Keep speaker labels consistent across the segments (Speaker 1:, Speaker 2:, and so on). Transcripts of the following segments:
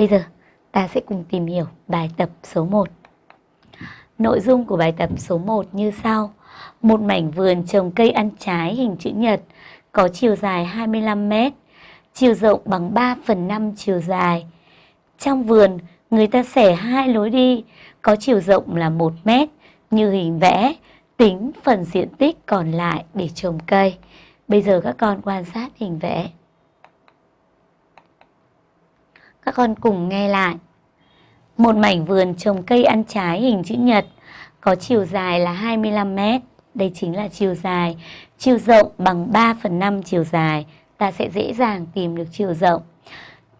Speaker 1: Bây giờ ta sẽ cùng tìm hiểu bài tập số 1. Nội dung của bài tập số 1 như sau. Một mảnh vườn trồng cây ăn trái hình chữ nhật có chiều dài 25 m, chiều rộng bằng 3 phần 5 chiều dài. Trong vườn, người ta xẻ hai lối đi có chiều rộng là 1 m như hình vẽ, tính phần diện tích còn lại để trồng cây. Bây giờ các con quan sát hình vẽ. Các con cùng nghe lại. Một mảnh vườn trồng cây ăn trái hình chữ nhật có chiều dài là 25 mét. Đây chính là chiều dài. Chiều rộng bằng 3 phần 5 chiều dài. Ta sẽ dễ dàng tìm được chiều rộng.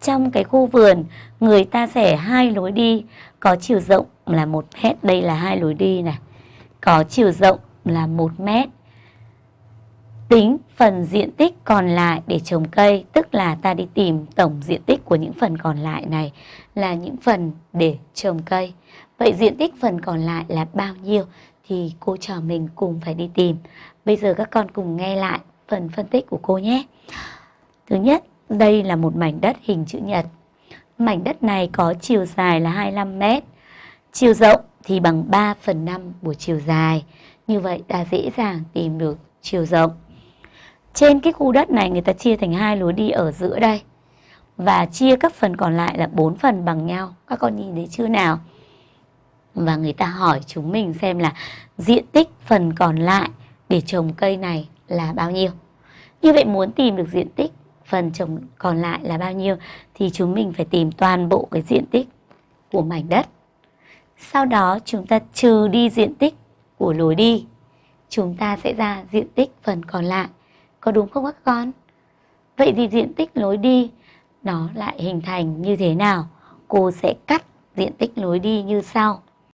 Speaker 1: Trong cái khu vườn, người ta sẽ hai lối đi. Có chiều rộng là 1 mét. Đây là hai lối đi này. Có chiều rộng là 1 mét tính phần diện tích còn lại để trồng cây, tức là ta đi tìm tổng diện tích của những phần còn lại này là những phần để trồng cây. Vậy diện tích phần còn lại là bao nhiêu thì cô trò mình cùng phải đi tìm. Bây giờ các con cùng nghe lại phần phân tích của cô nhé. Thứ nhất, đây là một mảnh đất hình chữ nhật. Mảnh đất này có chiều dài là 25 mét, chiều rộng thì bằng 3 phần 5 của chiều dài. Như vậy ta dễ dàng tìm được chiều rộng. Trên cái khu đất này người ta chia thành hai lối đi ở giữa đây. Và chia các phần còn lại là bốn phần bằng nhau. Các con nhìn thấy chưa nào? Và người ta hỏi chúng mình xem là diện tích phần còn lại để trồng cây này là bao nhiêu. Như vậy muốn tìm được diện tích phần trồng còn lại là bao nhiêu thì chúng mình phải tìm toàn bộ cái diện tích của mảnh đất. Sau đó chúng ta trừ đi diện tích của lối đi. Chúng ta sẽ ra diện tích phần còn lại. Có đúng không các con? Vậy thì diện tích lối đi nó lại hình thành như thế nào? Cô sẽ cắt diện tích lối đi như sau.